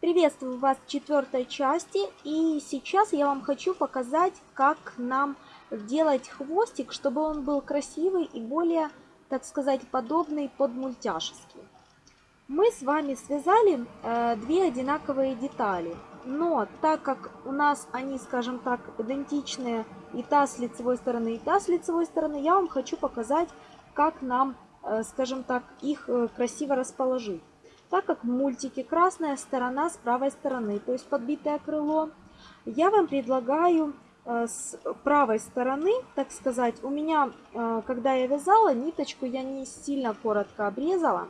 Приветствую вас в четвертой части и сейчас я вам хочу показать, как нам делать хвостик, чтобы он был красивый и более, так сказать, подобный под мультяшеский. Мы с вами связали э, две одинаковые детали, но так как у нас они, скажем так, идентичные и та с лицевой стороны, и та с лицевой стороны, я вам хочу показать, как нам, э, скажем так, их э, красиво расположить так как в мультике красная сторона с правой стороны, то есть подбитое крыло, я вам предлагаю э, с правой стороны, так сказать, у меня, э, когда я вязала, ниточку я не сильно коротко обрезала.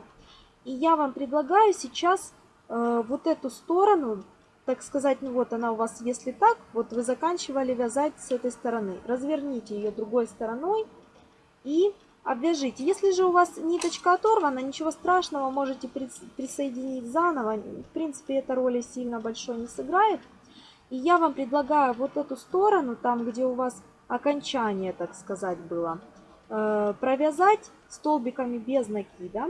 И я вам предлагаю сейчас э, вот эту сторону, так сказать, ну вот она у вас, если так, вот вы заканчивали вязать с этой стороны. Разверните ее другой стороной и обвяжите. Если же у вас ниточка оторвана, ничего страшного, можете присоединить заново. В принципе, эта роли сильно большой не сыграет. И я вам предлагаю вот эту сторону, там, где у вас окончание, так сказать, было, э, провязать столбиками без накида.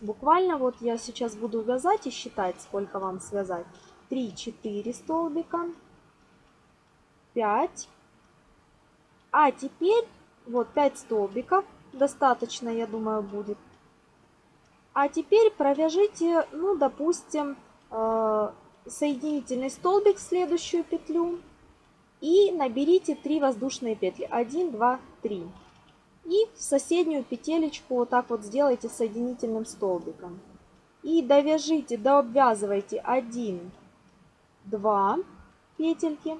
Буквально вот я сейчас буду вязать и считать, сколько вам связать. 3-4 столбика, 5. А теперь вот 5 столбиков. Достаточно, я думаю, будет. А теперь провяжите, ну, допустим, э, соединительный столбик в следующую петлю. И наберите 3 воздушные петли. 1, 2, 3. И в соседнюю петелечку вот так вот сделайте соединительным столбиком. И довяжите, дообвязывайте 1, 2 петельки.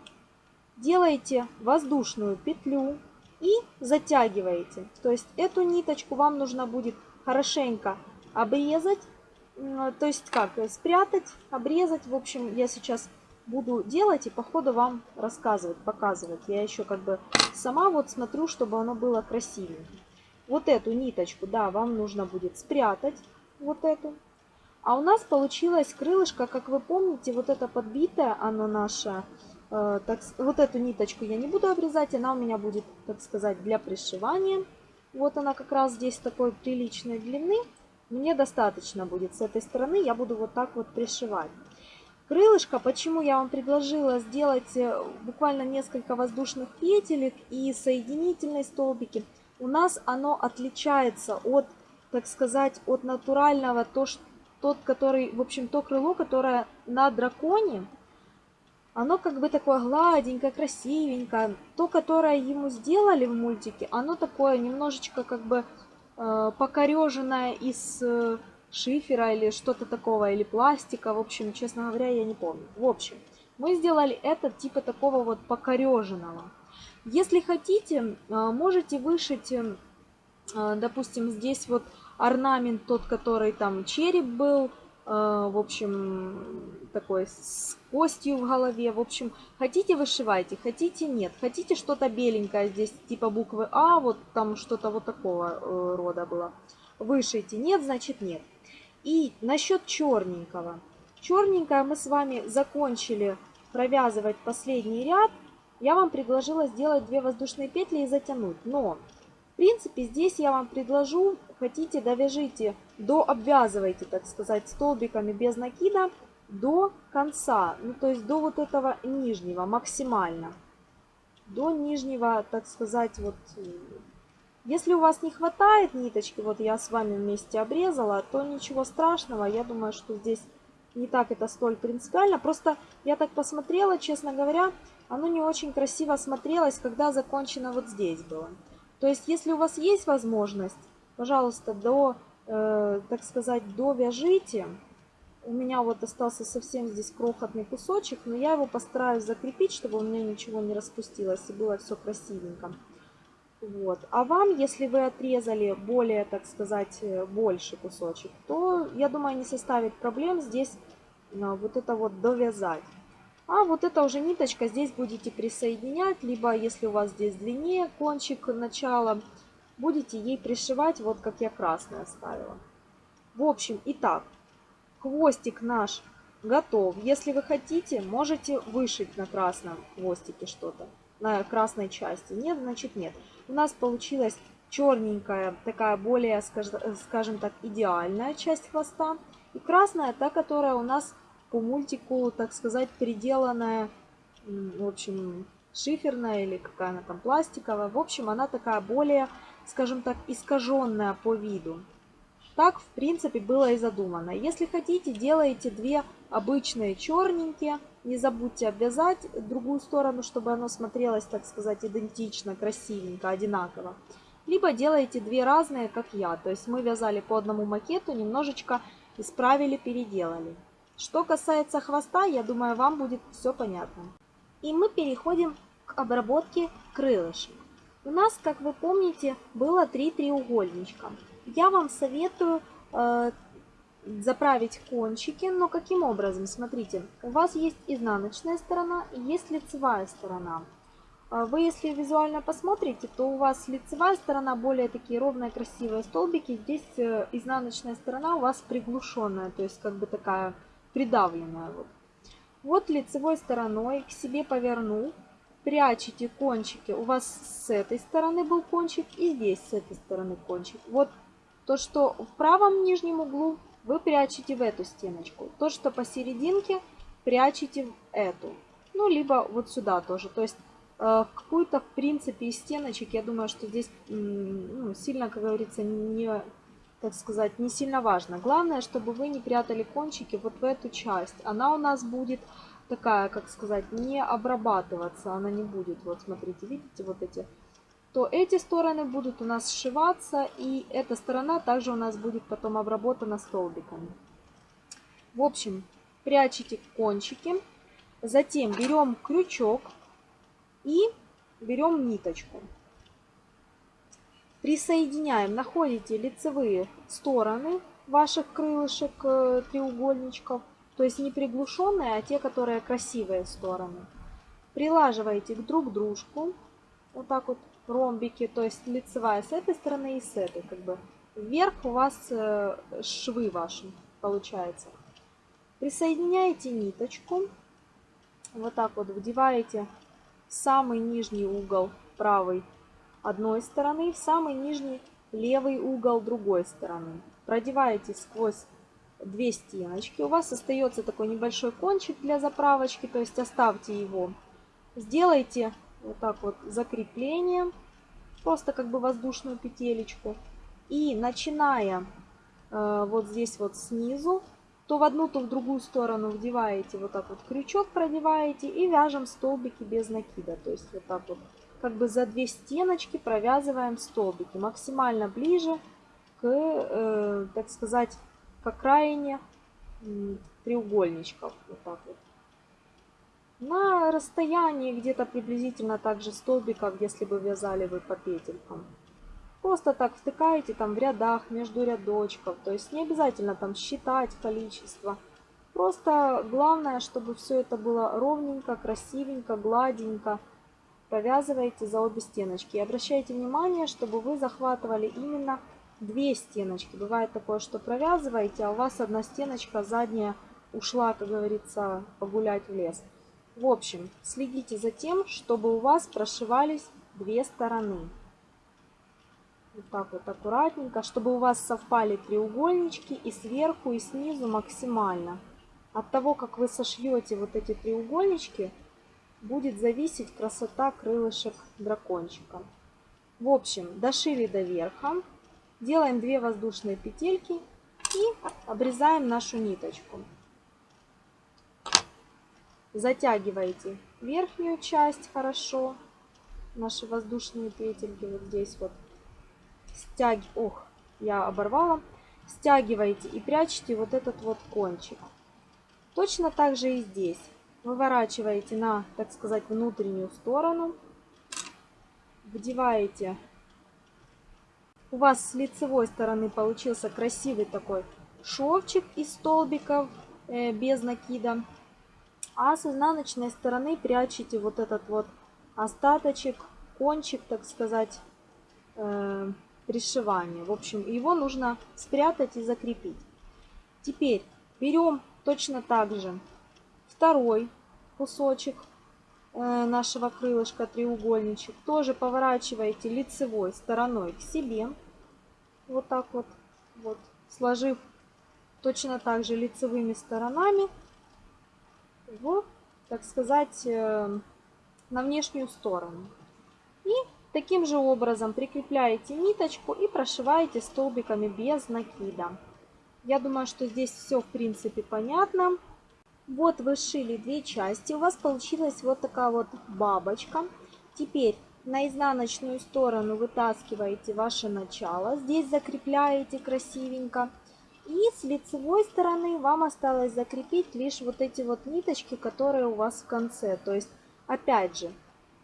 Делайте воздушную петлю и затягиваете. То есть эту ниточку вам нужно будет хорошенько обрезать, то есть как, спрятать, обрезать. В общем, я сейчас буду делать и по ходу вам рассказывать, показывать. Я еще как бы сама вот смотрю, чтобы оно было красивее. Вот эту ниточку, да, вам нужно будет спрятать, вот эту. А у нас получилось крылышко, как вы помните, вот это подбитое, оно наше, Э, так, вот эту ниточку я не буду обрезать, она у меня будет, так сказать, для пришивания. Вот она как раз здесь такой приличной длины. Мне достаточно будет с этой стороны, я буду вот так вот пришивать. Крылышко, почему я вам предложила сделать э, буквально несколько воздушных петелек и соединительные столбики. У нас оно отличается от, так сказать, от натурального, то, что, тот, который, в общем, то крыло, которое на драконе, оно как бы такое гладенькое, красивенькое. То, которое ему сделали в мультике, оно такое немножечко как бы э, покореженное из э, шифера или что-то такого, или пластика. В общем, честно говоря, я не помню. В общем, мы сделали это типа такого вот покореженного. Если хотите, э, можете вышить, э, допустим, здесь вот орнамент тот, который там череп был, Э, в общем, такой с костью в голове. В общем, хотите вышивайте, хотите нет. Хотите что-то беленькое здесь, типа буквы А, вот там что-то вот такого э, рода было. Вышейте, нет, значит нет. И насчет черненького. Черненькое мы с вами закончили провязывать последний ряд. Я вам предложила сделать две воздушные петли и затянуть. Но, в принципе, здесь я вам предложу хотите, довяжите, до обвязывайте, так сказать, столбиками без накида до конца. Ну, то есть до вот этого нижнего максимально. До нижнего, так сказать, вот... Если у вас не хватает ниточки, вот я с вами вместе обрезала, то ничего страшного. Я думаю, что здесь не так это столь принципиально. Просто я так посмотрела, честно говоря, оно не очень красиво смотрелось, когда закончено вот здесь было. То есть, если у вас есть возможность пожалуйста, до, э, так сказать, довяжите. У меня вот остался совсем здесь крохотный кусочек, но я его постараюсь закрепить, чтобы у меня ничего не распустилось и было все красивенько. Вот. А вам, если вы отрезали более, так сказать, э, больше кусочек, то, я думаю, не составит проблем здесь э, вот это вот довязать. А вот эта уже ниточка здесь будете присоединять, либо если у вас здесь длиннее кончик начала, будете ей пришивать, вот как я красное оставила. В общем, итак, хвостик наш готов. Если вы хотите, можете вышить на красном хвостике что-то, на красной части. Нет, значит нет. У нас получилась черненькая, такая более, скажем так, идеальная часть хвоста. И красная, та, которая у нас по мультику, так сказать, переделанная, в общем, шиферная или какая она там пластиковая. В общем, она такая более, скажем так, искаженная по виду. Так, в принципе, было и задумано. Если хотите, делаете две обычные черненькие. Не забудьте обвязать другую сторону, чтобы оно смотрелось, так сказать, идентично, красивенько, одинаково. Либо делаете две разные, как я. То есть мы вязали по одному макету, немножечко исправили, переделали. Что касается хвоста, я думаю, вам будет все понятно. И мы переходим к обработке крылышек. У нас, как вы помните, было три треугольничка я вам советую э, заправить кончики, но каким образом? Смотрите, у вас есть изнаночная сторона и есть лицевая сторона. А вы, если визуально посмотрите, то у вас лицевая сторона более такие ровные, красивые столбики. Здесь э, изнаночная сторона у вас приглушенная, то есть как бы такая придавленная. Вот, вот лицевой стороной к себе повернул, прячете кончики. У вас с этой стороны был кончик и здесь с этой стороны кончик. Вот то, что в правом нижнем углу, вы прячете в эту стеночку. То, что посерединке, прячете в эту. Ну, либо вот сюда тоже. То есть э, какую-то, в принципе, из стеночек, я думаю, что здесь ну, сильно, как говорится, не, так сказать, не сильно важно. Главное, чтобы вы не прятали кончики вот в эту часть. Она у нас будет такая, как сказать, не обрабатываться. Она не будет, вот смотрите, видите, вот эти то эти стороны будут у нас сшиваться, и эта сторона также у нас будет потом обработана столбиками. В общем, прячете кончики, затем берем крючок и берем ниточку. Присоединяем, находите лицевые стороны ваших крылышек, э, треугольничков, то есть не приглушенные, а те, которые красивые стороны. Прилаживаете друг к дружку, вот так вот ромбики, то есть лицевая с этой стороны и с этой, как бы. Вверх у вас э, швы ваши получается. Присоединяете ниточку, вот так вот вдеваете в самый нижний угол правой одной стороны, в самый нижний левый угол другой стороны. Продеваете сквозь две стеночки. У вас остается такой небольшой кончик для заправочки, то есть оставьте его. Сделайте вот так вот закрепление, просто как бы воздушную петелечку. И начиная э, вот здесь вот снизу, то в одну, то в другую сторону вдеваете вот так вот крючок продеваете и вяжем столбики без накида. То есть вот так вот как бы за две стеночки провязываем столбики максимально ближе к, э, так сказать, к окраине треугольничков. Вот так вот на расстоянии где-то приблизительно так же столбиков, если бы вязали вы по петелькам. Просто так втыкаете там в рядах, между рядочков. То есть не обязательно там считать количество. Просто главное, чтобы все это было ровненько, красивенько, гладенько. Провязываете за обе стеночки. И обращайте внимание, чтобы вы захватывали именно две стеночки. Бывает такое, что провязываете, а у вас одна стеночка задняя ушла, как говорится, погулять в лес. В общем, следите за тем, чтобы у вас прошивались две стороны. Вот так вот аккуратненько, чтобы у вас совпали треугольнички и сверху, и снизу максимально. От того, как вы сошьете вот эти треугольнички, будет зависеть красота крылышек дракончика. В общем, дошили до верха, делаем 2 воздушные петельки и обрезаем нашу ниточку затягиваете верхнюю часть хорошо, наши воздушные петельки вот здесь вот, стяг... ох, я оборвала, стягиваете и прячете вот этот вот кончик. Точно так же и здесь. Выворачиваете на, так сказать, внутреннюю сторону, вдеваете. У вас с лицевой стороны получился красивый такой шовчик из столбиков э, без накида. А с изнаночной стороны прячете вот этот вот остаточек, кончик, так сказать, э, пришивания. В общем, его нужно спрятать и закрепить. Теперь берем точно так же второй кусочек нашего крылышка, треугольничек. Тоже поворачиваете лицевой стороной к себе. Вот так вот, вот, сложив точно так же лицевыми сторонами в, так сказать, э, на внешнюю сторону. И таким же образом прикрепляете ниточку и прошиваете столбиками без накида. Я думаю, что здесь все в принципе понятно. Вот вы сшили две части, у вас получилась вот такая вот бабочка. Теперь на изнаночную сторону вытаскиваете ваше начало, здесь закрепляете красивенько. И с лицевой стороны вам осталось закрепить лишь вот эти вот ниточки, которые у вас в конце. То есть, опять же,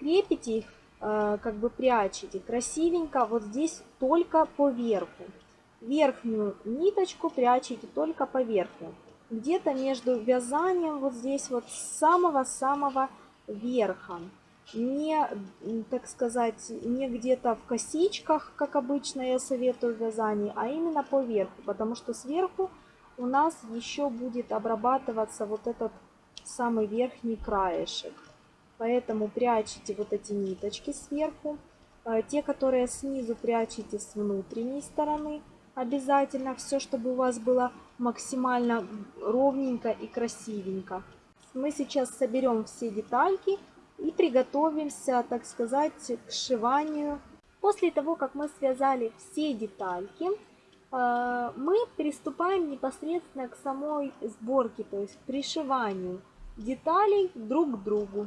крепите их, э, как бы прячете красивенько вот здесь только по верху. Верхнюю ниточку прячете только по верху. Где-то между вязанием вот здесь вот самого-самого верха не, так сказать, не где-то в косичках, как обычно я советую в вязании, а именно по верху, потому что сверху у нас еще будет обрабатываться вот этот самый верхний краешек. Поэтому прячете вот эти ниточки сверху. Э, те, которые снизу прячете с внутренней стороны. Обязательно все, чтобы у вас было максимально ровненько и красивенько. Мы сейчас соберем все детальки и приготовимся, так сказать, к сшиванию. После того, как мы связали все детальки, э, мы приступаем непосредственно к самой сборке, то есть пришиванию деталей друг к другу.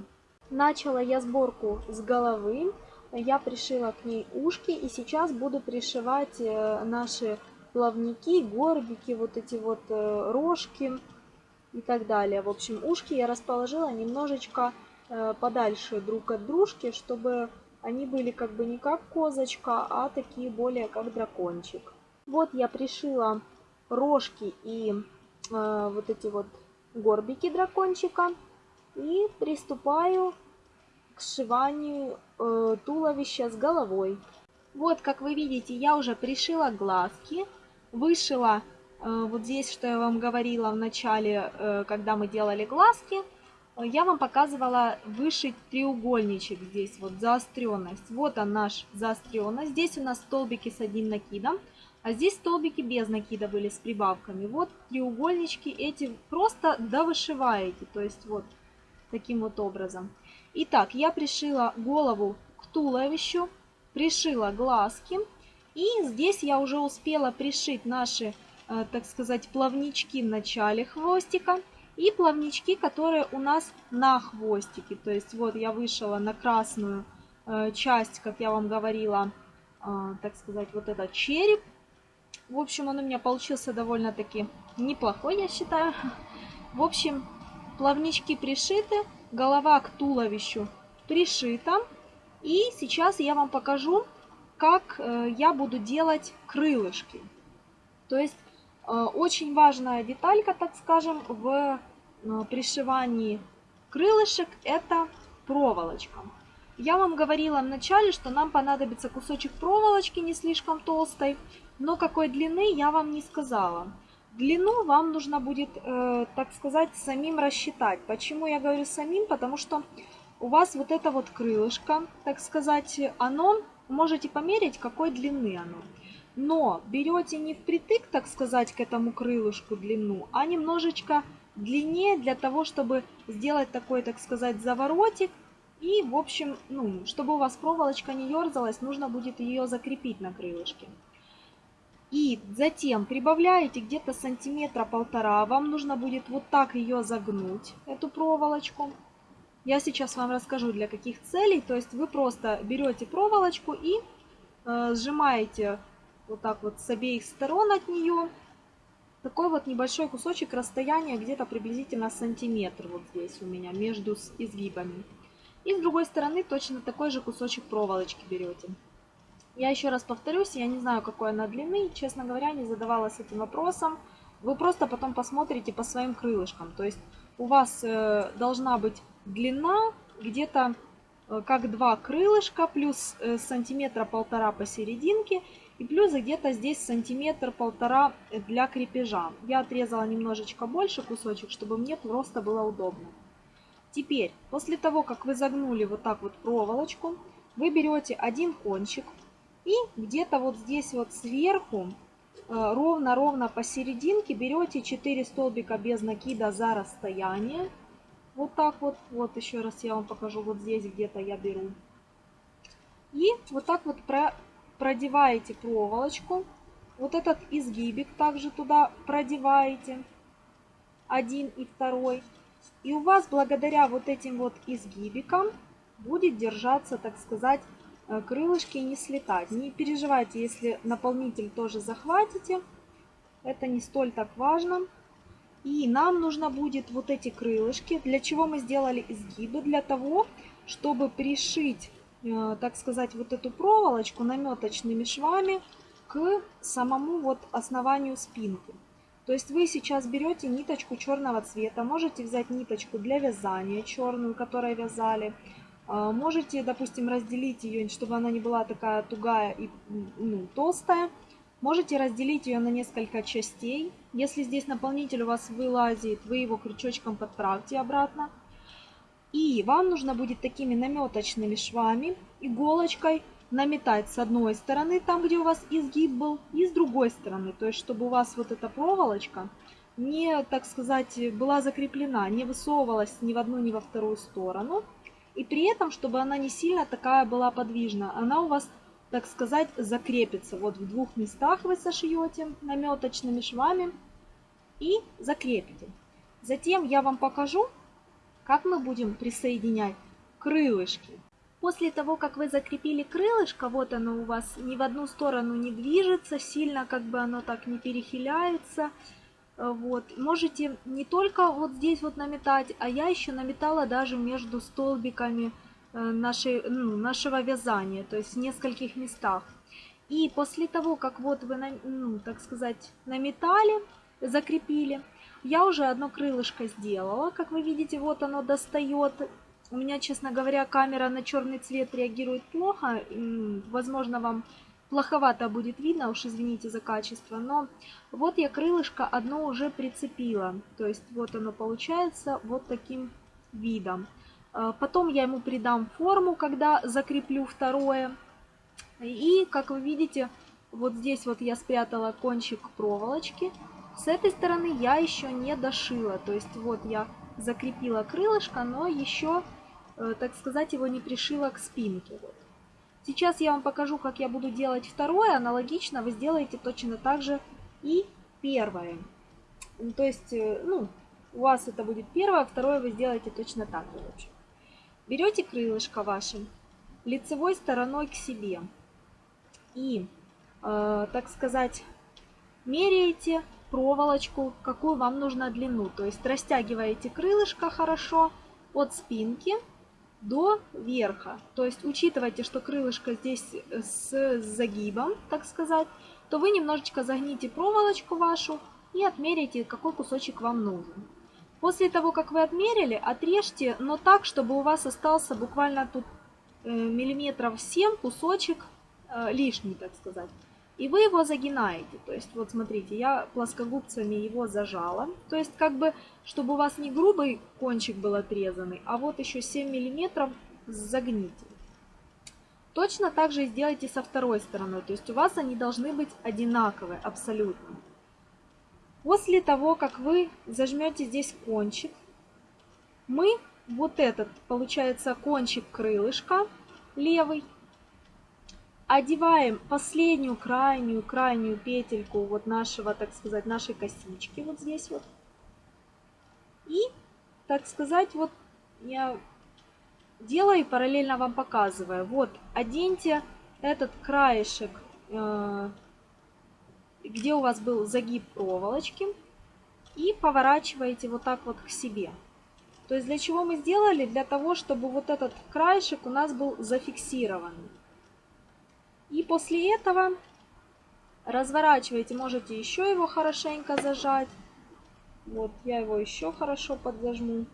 Начала я сборку с головы, я пришила к ней ушки и сейчас буду пришивать э, наши плавники, горбики, вот эти вот э, рожки и так далее. В общем, ушки я расположила немножечко Э, подальше друг от дружки, чтобы они были как бы не как козочка, а такие более как дракончик. Вот я пришила рожки и э, вот эти вот горбики дракончика и приступаю к сшиванию э, туловища с головой. Вот, как вы видите, я уже пришила глазки, вышила э, вот здесь, что я вам говорила в начале, э, когда мы делали глазки – я вам показывала вышить треугольничек здесь, вот заостренность. Вот он наш заостренность. Здесь у нас столбики с одним накидом, а здесь столбики без накида были с прибавками. Вот треугольнички эти просто довышиваете, то есть вот таким вот образом. Итак, я пришила голову к туловищу, пришила глазки. И здесь я уже успела пришить наши, э, так сказать, плавнички в начале хвостика. И плавнички, которые у нас на хвостике. То есть вот я вышила на красную э, часть, как я вам говорила, э, так сказать, вот этот череп. В общем, он у меня получился довольно-таки неплохой, я считаю. В общем, плавнички пришиты, голова к туловищу пришита. И сейчас я вам покажу, как э, я буду делать крылышки. То есть Э, очень важная деталька, так скажем, в э, пришивании крылышек – это проволочка. Я вам говорила в начале, что нам понадобится кусочек проволочки не слишком толстой, но какой длины я вам не сказала. Длину вам нужно будет, так сказать, самим рассчитать. Почему я говорю самим? Потому что у вас вот это вот крылышко, так сказать, оно, можете померить, какой длины оно но берете не впритык, так сказать, к этому крылышку длину, а немножечко длиннее для того, чтобы сделать такой, так сказать, заворотик. И, в общем, ну, чтобы у вас проволочка не ерзалась, нужно будет ее закрепить на крылышке. И затем прибавляете где-то сантиметра полтора. Вам нужно будет вот так ее загнуть, эту проволочку. Я сейчас вам расскажу для каких целей. То есть вы просто берете проволочку и э, сжимаете вот так вот с обеих сторон от нее. Такой вот небольшой кусочек расстояния, где-то приблизительно сантиметр вот здесь у меня, между изгибами. И с другой стороны точно такой же кусочек проволочки берете. Я еще раз повторюсь, я не знаю, какой она длины, честно говоря, не задавалась этим вопросом. Вы просто потом посмотрите по своим крылышкам. То есть у вас э, должна быть длина где-то э, как два крылышка, плюс э, сантиметра полтора посерединке и плюс где-то здесь сантиметр-полтора для крепежа. Я отрезала немножечко больше кусочек, чтобы мне просто было удобно. Теперь, после того, как вы загнули вот так вот проволочку, вы берете один кончик и где-то вот здесь вот сверху, э, ровно-ровно посерединке, берете 4 столбика без накида за расстояние Вот так вот. Вот еще раз я вам покажу. Вот здесь где-то я беру. И вот так вот про, продеваете проволочку. Вот этот изгибик также туда продеваете. Один и второй. И у вас благодаря вот этим вот изгибикам будет держаться, так сказать, э, крылышки не слетать. Не переживайте, если наполнитель тоже захватите. Это не столь так важно. И нам нужно будет вот эти крылышки. Для чего мы сделали изгибы? Для того, чтобы пришить, э, так сказать, вот эту проволочку наметочными швами к самому вот основанию спинки. То есть вы сейчас берете ниточку черного цвета, можете взять ниточку для вязания черную, которой вязали. Э, можете, допустим, разделить ее, чтобы она не была такая тугая и ну, толстая. Можете разделить ее на несколько частей. Если здесь наполнитель у вас вылазит, вы его крючочком подправьте обратно. И вам нужно будет такими наметочными швами, иголочкой наметать с одной стороны, там где у вас изгиб был, и с другой стороны. То есть, чтобы у вас вот эта проволочка не, так сказать, была закреплена, не высовывалась ни в одну, ни во вторую сторону. И при этом, чтобы она не сильно такая была подвижна. Она у вас так сказать, закрепится. Вот в двух местах вы сошьете наметочными швами и закрепите. Затем я вам покажу, как мы будем присоединять крылышки. После того, как вы закрепили крылышко, вот оно у вас ни в одну сторону не движется, сильно как бы оно так не перехиляется. Вот. Можете не только вот здесь вот наметать, а я еще наметала даже между столбиками нашей, ну, нашего вязания, то есть в нескольких местах. И после того, как вот вы, ну, так сказать, наметали, закрепили, я уже одно крылышко сделала. Как вы видите, вот оно достает. У меня, честно говоря, камера на черный цвет реагирует плохо. Возможно, вам плоховато будет видно, уж извините за качество. Но вот я крылышко одно уже прицепила. То есть вот оно получается вот таким видом. А, потом я ему придам форму, когда закреплю второе. И, как вы видите, вот здесь вот я спрятала кончик проволочки. С этой стороны я еще не дошила. То есть вот я закрепила крылышко, но еще, э, так сказать, его не пришила к спинке. Вот. Сейчас я вам покажу, как я буду делать второе. Аналогично вы сделаете точно так же и первое. То есть, э, ну, у вас это будет первое, второе вы сделаете точно так же. Берете крылышко ваше лицевой стороной к себе и, э, так сказать, меряете проволочку, какую вам нужна длину. То есть растягиваете крылышко хорошо от спинки до верха. То есть учитывайте, что крылышко здесь с загибом, так сказать, то вы немножечко загните проволочку вашу и отмерите, какой кусочек вам нужен. После того, как вы отмерили, отрежьте, но так, чтобы у вас остался буквально тут э, миллиметров 7 кусочек э, лишний, так сказать. И вы его загинаете. То есть, вот смотрите, я плоскогубцами его зажала. То есть, как бы, чтобы у вас не грубый кончик был отрезанный, а вот еще 7 миллиметров загните. Точно так же сделайте со второй стороной. То есть, у вас они должны быть одинаковые абсолютно. После того, как вы зажмете здесь кончик, мы вот этот, получается, кончик крылышка левый, одеваем последнюю крайнюю крайнюю петельку вот нашего, так сказать, нашей косички вот здесь вот. И, так сказать, вот я делаю и параллельно вам показываю. Вот, оденьте этот краешек э, где у вас был загиб проволочки, и поворачиваете вот так вот к себе. То есть для чего мы сделали? Для того, чтобы вот этот краешек у нас был зафиксирован. И после этого разворачиваете, можете еще его хорошенько зажать. Вот, я его еще хорошо подзажму,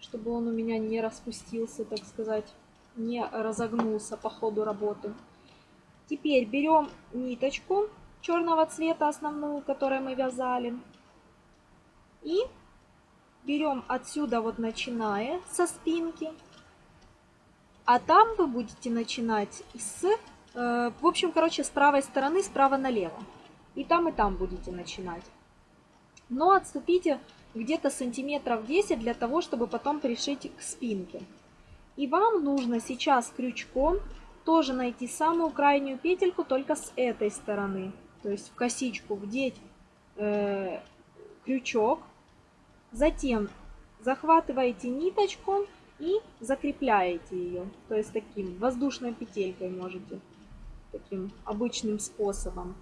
чтобы он у меня не распустился, так сказать, не разогнулся по ходу работы. Теперь берем ниточку черного цвета основную, которую мы вязали. И берем отсюда вот начиная со спинки. А там вы будете начинать с, э, в общем, короче, с правой стороны, справа налево. И там, и там будете начинать. Но отступите где-то сантиметров 10 для того, чтобы потом пришить к спинке. И вам нужно сейчас крючком тоже найти самую крайнюю петельку только с этой стороны. То есть в косичку вдеть э, крючок. Затем захватываете ниточку и закрепляете ее. То есть таким воздушной петелькой можете. Таким обычным способом.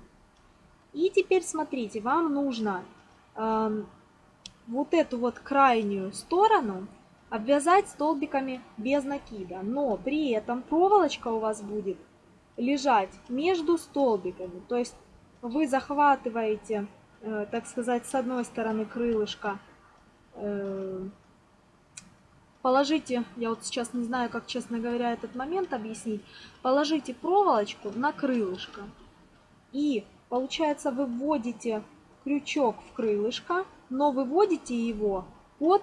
И теперь смотрите, вам нужно э, вот эту вот крайнюю сторону обвязать столбиками без накида. Но при этом проволочка у вас будет лежать между столбиками. То есть вы захватываете, э, так сказать, с одной стороны крылышко, э, положите, я вот сейчас не знаю, как, честно говоря, этот момент объяснить, положите проволочку на крылышко. И, получается, вы вводите крючок в крылышко, но выводите его под,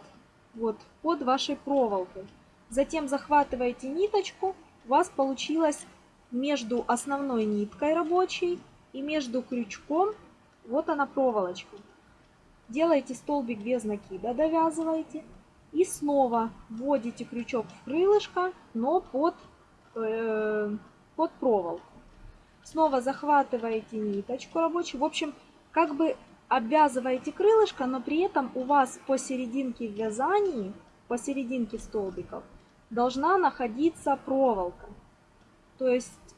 вот, под вашей проволокой. Затем захватываете ниточку, у вас получилось между основной ниткой рабочей и между крючком, вот она проволочка. Делаете столбик без накида, довязываете. И снова вводите крючок в крылышко, но под, э, под проволоку. Снова захватываете ниточку рабочую. В общем, как бы обвязываете крылышко, но при этом у вас посерединке вязании, посерединке столбиков, должна находиться проволока. То есть,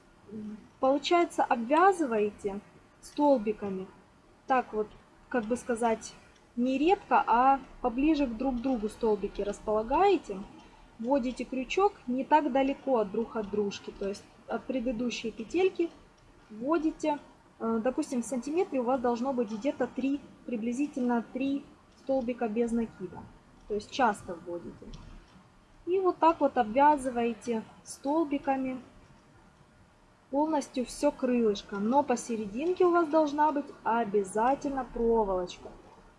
получается, обвязываете столбиками, так вот, как бы сказать, не редко, а поближе к друг другу столбики располагаете. Вводите крючок не так далеко друг от дружки, то есть от предыдущей петельки вводите Э, допустим, в сантиметре у вас должно быть где-то 3, приблизительно 3 столбика без накида. То есть часто вводите. И вот так вот обвязываете столбиками полностью все крылышко. Но посерединке у вас должна быть обязательно проволочка.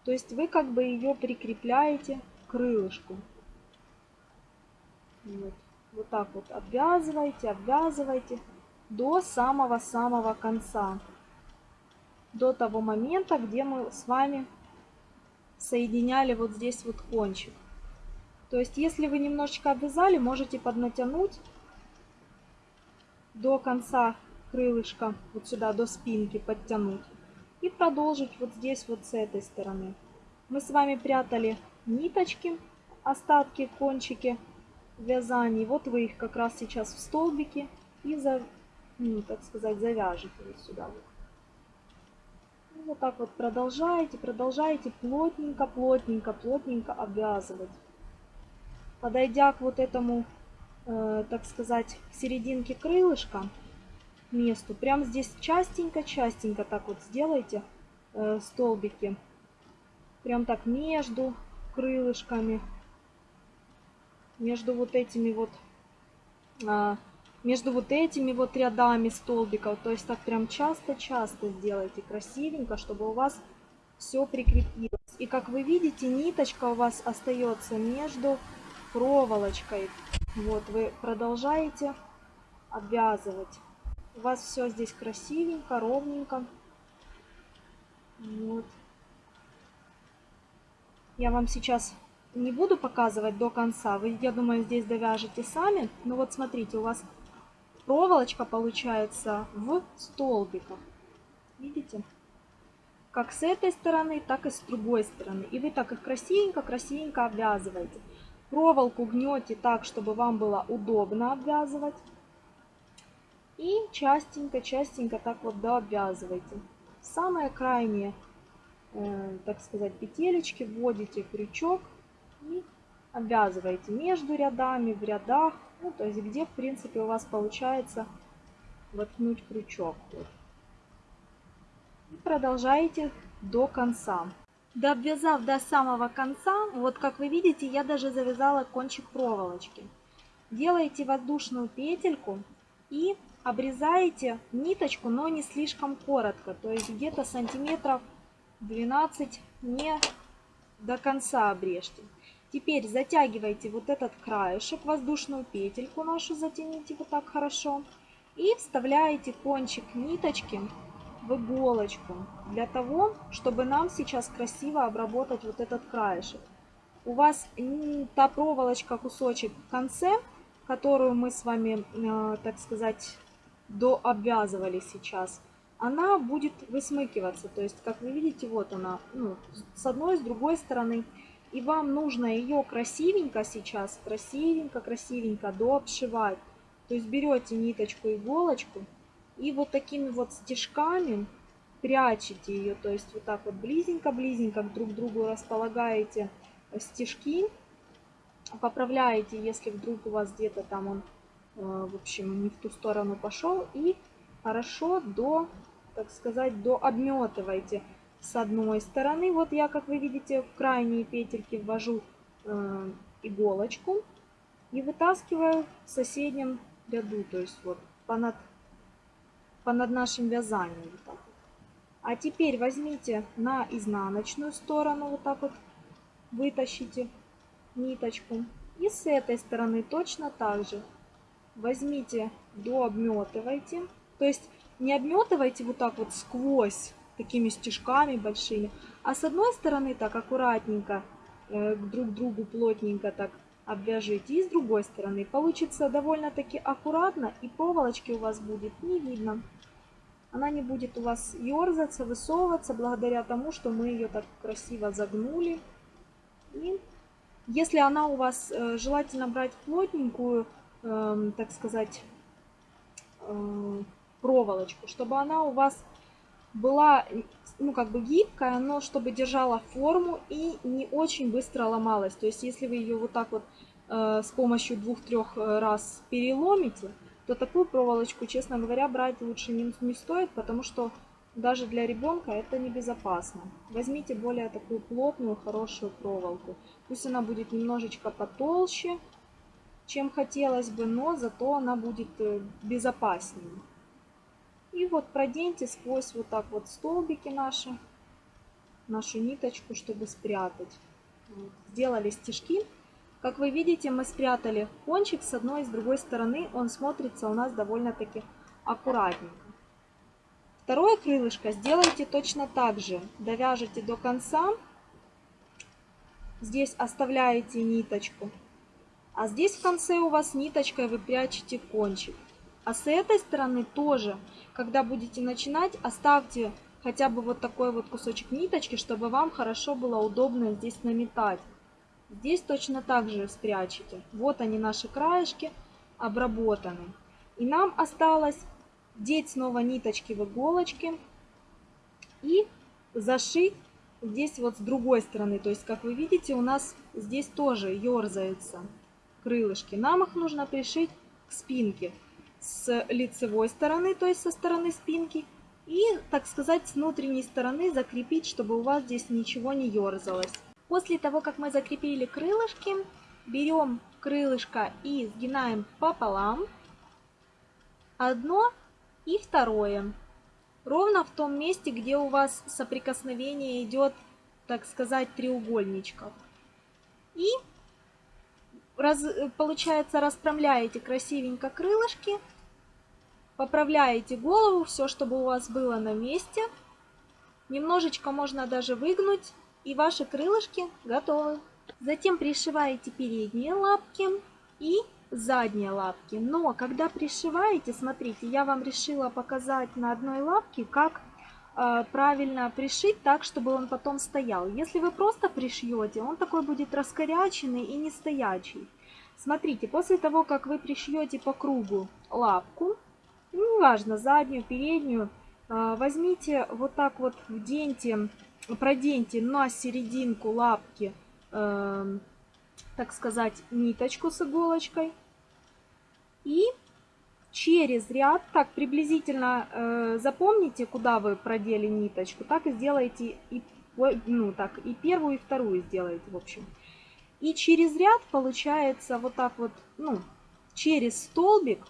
То есть вы как бы ее прикрепляете к крылышку. Вот. вот так вот обвязываете, обвязываете до самого-самого конца до того момента, где мы с вами соединяли вот здесь вот кончик. То есть, если вы немножечко обвязали, можете поднатянуть до конца крылышка, вот сюда, до спинки подтянуть. И продолжить вот здесь вот с этой стороны. Мы с вами прятали ниточки, остатки, кончики вязаний. Вот вы их как раз сейчас в столбике и, за, ну, так сказать, завяжете вот сюда вот. И вот так вот продолжаете, продолжаете плотненько, плотненько, плотненько обвязывать. Подойдя к вот этому, э, так сказать, серединке крылышка, месту, прям здесь частенько-частенько так вот сделайте э, столбики. Прям так между крылышками, между вот этими вот э, между вот этими вот рядами столбиков. То есть так прям часто-часто сделайте красивенько, чтобы у вас все прикрепилось. И как вы видите, ниточка у вас остается между проволочкой. Вот вы продолжаете обвязывать. У вас все здесь красивенько, ровненько. Вот. Я вам сейчас не буду показывать до конца. Вы, я думаю, здесь довяжете сами. Но вот смотрите, у вас проволочка получается в столбиках. Видите? Как с этой стороны, так и с другой стороны. И вы так их красивенько-красивенько обвязываете. Проволоку гнете так, чтобы вам было удобно обвязывать. И частенько-частенько так вот дообвязывайте. Самые крайние, э, так сказать, петелечки вводите крючок и обвязываете между рядами, в рядах. Ну, то есть где, в принципе, у вас получается воткнуть крючок. И продолжаете до конца. Дообвязав до самого конца, вот как вы видите, я даже завязала кончик проволочки. Делаете воздушную петельку и обрезаете ниточку, но не слишком коротко, то есть где-то сантиметров 12 не до конца обрежьте. Теперь затягивайте вот этот краешек, воздушную петельку нашу затяните вот так хорошо. И вставляете кончик ниточки в иголочку для того, чтобы нам сейчас красиво обработать вот этот краешек. У вас та проволочка, кусочек в конце, которую мы с вами, э, так сказать, дообвязывали сейчас, она будет высмыкиваться. То есть, как вы видите, вот она, ну, с одной, с другой стороны. И вам нужно ее красивенько сейчас, красивенько, красивенько дообшивать. То есть берете ниточку, иголочку и вот такими вот стежками прячете ее. То есть вот так вот близенько-близенько друг к другу располагаете стежки. Поправляете, если вдруг у вас где-то там он, э, в общем, не в ту сторону пошел. И хорошо до, так сказать, до обметывайте с одной стороны. Вот я, как вы видите, в крайние петельки ввожу э, иголочку и вытаскиваю в соседнем ряду, то есть вот понад, понад нашим вязанием. Вот так. А теперь возьмите на изнаночную сторону, вот так вот вытащите ниточку. И с этой стороны точно так же возьмите, дообметывайте. То есть не обметывайте вот так вот сквозь такими стежками большими. А с одной стороны так аккуратненько, э, друг к другу плотненько так обвяжите. И с другой стороны получится довольно-таки аккуратно и проволочки у вас будет не видно. Она не будет у вас ерзаться, высовываться благодаря тому, что мы ее так красиво загнули. И если она у вас, э, желательно брать плотненькую, э, так сказать, э, проволочку, чтобы она у вас была, ну, как бы гибкая, но чтобы держала форму и не очень быстро ломалась. То есть, если вы ее вот так вот э, с помощью двух-трех э, раз переломите, то такую проволочку, честно говоря, брать лучше не, не стоит, потому что даже для ребенка это небезопасно. Возьмите более такую плотную, хорошую проволоку. Пусть она будет немножечко потолще, чем хотелось бы, но зато она будет э, безопаснее. И вот проденьте сквозь вот так вот столбики наши, нашу ниточку, чтобы спрятать. Сделали стежки. Как вы видите, мы спрятали кончик с одной и с другой стороны. Он смотрится у нас довольно-таки аккуратненько. Второе крылышко сделайте точно так же. Довяжете до конца. Здесь оставляете ниточку. А здесь в конце у вас ниточкой вы прячете кончик. А с этой стороны тоже, когда будете начинать, оставьте хотя бы вот такой вот кусочек ниточки, чтобы вам хорошо было удобно здесь наметать. Здесь точно так же спрячете. Вот они наши краешки обработаны. И нам осталось деть снова ниточки в иголочки и зашить здесь вот с другой стороны. То есть, как вы видите, у нас здесь тоже ерзаются крылышки. Нам их нужно пришить к спинке с лицевой стороны, то есть со стороны спинки, и, так сказать, с внутренней стороны закрепить, чтобы у вас здесь ничего не ерзалось. После того, как мы закрепили крылышки, берем крылышко и сгинаем пополам, одно и второе, ровно в том месте, где у вас соприкосновение идет, так сказать, треугольничков. И раз, получается расправляете красивенько крылышки Поправляете голову, все, чтобы у вас было на месте. Немножечко можно даже выгнуть, и ваши крылышки готовы. Затем пришиваете передние лапки и задние лапки. Но когда пришиваете, смотрите, я вам решила показать на одной лапке, как э, правильно пришить так, чтобы он потом стоял. Если вы просто пришьете, он такой будет раскоряченный и не стоячий. Смотрите, после того, как вы пришьете по кругу лапку, ну, неважно, заднюю, переднюю, а, возьмите вот так вот, вденьте, проденьте на серединку лапки, э, так сказать, ниточку с иголочкой. И через ряд, так приблизительно э, запомните, куда вы продели ниточку, так и сделайте и, ну, так, и первую, и вторую сделаете, в общем. И через ряд получается вот так вот, ну, через столбик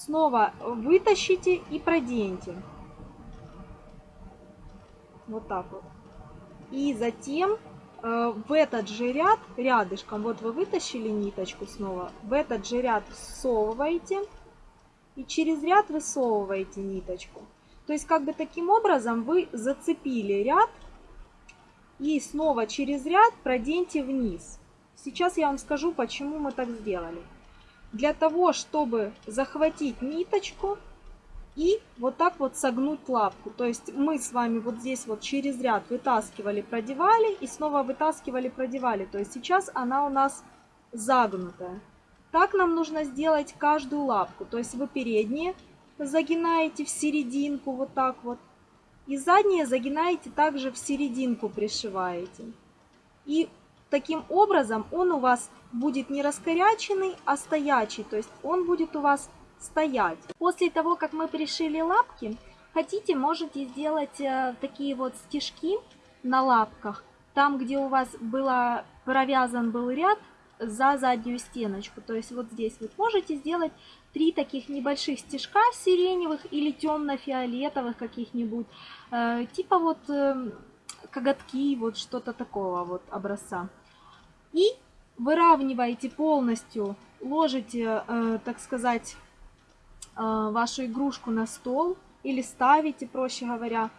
Снова вытащите и проденьте. Вот так вот. И затем э, в этот же ряд, рядышком, вот вы вытащили ниточку снова, в этот же ряд всовываете и через ряд высовываете ниточку. То есть как бы таким образом вы зацепили ряд и снова через ряд проденьте вниз. Сейчас я вам скажу, почему мы так сделали. Для того, чтобы захватить ниточку и вот так вот согнуть лапку. То есть мы с вами вот здесь вот через ряд вытаскивали, продевали и снова вытаскивали, продевали. То есть сейчас она у нас загнутая. Так нам нужно сделать каждую лапку. То есть вы передние загинаете в серединку вот так вот. И задние загинаете также в серединку пришиваете. И таким образом он у вас будет не раскоряченный, а стоячий. То есть он будет у вас стоять. После того, как мы пришили лапки, хотите, можете сделать э, такие вот стежки на лапках. Там, где у вас было провязан был ряд, за заднюю стеночку. То есть вот здесь вы можете сделать три таких небольших стежка сиреневых или темно-фиолетовых каких-нибудь, э, типа вот э, коготки, вот что-то такого вот образца. И выравниваете полностью, ложите, э, так сказать, э, вашу игрушку на стол или ставите, проще говоря,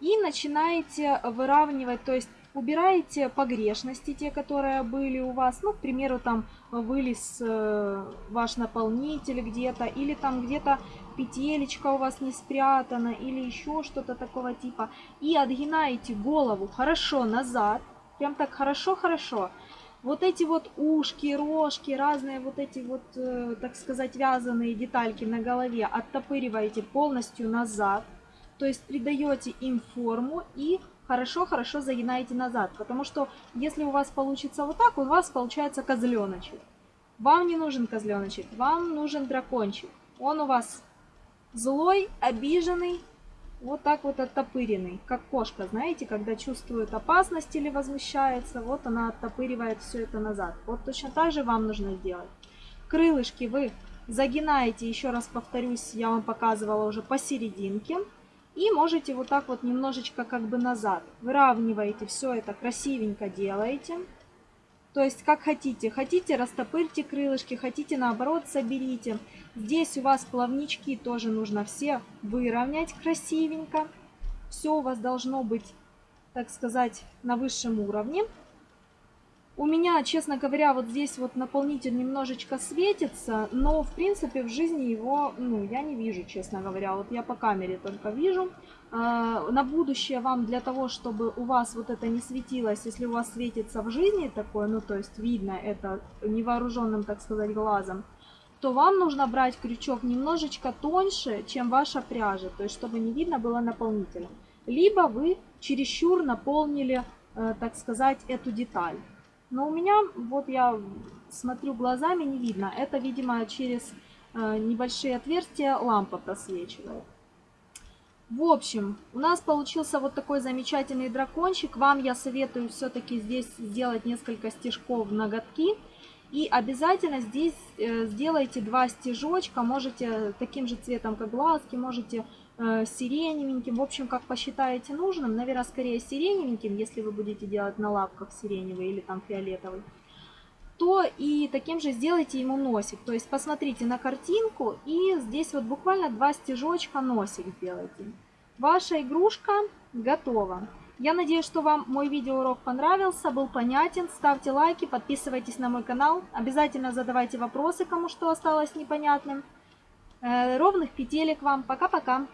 и начинаете выравнивать, то есть убираете погрешности, те, которые были у вас. Ну, к примеру, там вылез э, ваш наполнитель где-то, или там где-то петелечка у вас не спрятана, или еще что-то такого типа. И отгинаете голову хорошо назад, прям так хорошо-хорошо. Вот эти вот ушки, рожки, разные вот эти вот, э, так сказать, вязаные детальки на голове оттопыриваете полностью назад. То есть придаете им форму и хорошо-хорошо загинаете назад. Потому что если у вас получится вот так, у вас получается козленочек. Вам не нужен козленочек, вам нужен дракончик. Он у вас злой, обиженный, вот так вот оттопыренный, как кошка, знаете, когда чувствует опасность или возмущается, вот она оттопыривает все это назад. Вот точно так же вам нужно сделать. Крылышки вы загинаете, еще раз повторюсь, я вам показывала уже посерединке. И можете вот так вот немножечко как бы назад. Выравниваете все это, красивенько делаете. То есть как хотите. Хотите растопырьте крылышки, хотите наоборот соберите. Здесь у вас плавнички тоже нужно все выровнять красивенько. Все у вас должно быть, так сказать, на высшем уровне. У меня, честно говоря, вот здесь вот наполнитель немножечко светится, но в принципе в жизни его, ну, я не вижу, честно говоря. Вот я по камере только вижу. А, на будущее вам для того, чтобы у вас вот это не светилось, если у вас светится в жизни такое, ну, то есть видно это невооруженным, так сказать, глазом, то вам нужно брать крючок немножечко тоньше, чем ваша пряжа, то есть чтобы не видно было наполнителя. Либо вы чересчур наполнили, э, так сказать, эту деталь. Но у меня, вот я смотрю глазами, не видно. Это, видимо, через э, небольшие отверстия лампа просвечивает. В общем, у нас получился вот такой замечательный дракончик. Вам я советую все-таки здесь сделать несколько стежков ноготки. И обязательно здесь э, сделайте два стежочка. Можете таким же цветом, как глазки, можете сиреневеньким. В общем, как посчитаете нужным. Наверное, скорее сиреневеньким, если вы будете делать на лапках сиреневый или там фиолетовый. То и таким же сделайте ему носик. То есть посмотрите на картинку и здесь вот буквально два стежочка носик сделайте. Ваша игрушка готова. Я надеюсь, что вам мой видеоурок понравился, был понятен. Ставьте лайки, подписывайтесь на мой канал. Обязательно задавайте вопросы, кому что осталось непонятным. Э, ровных петелек вам. Пока-пока.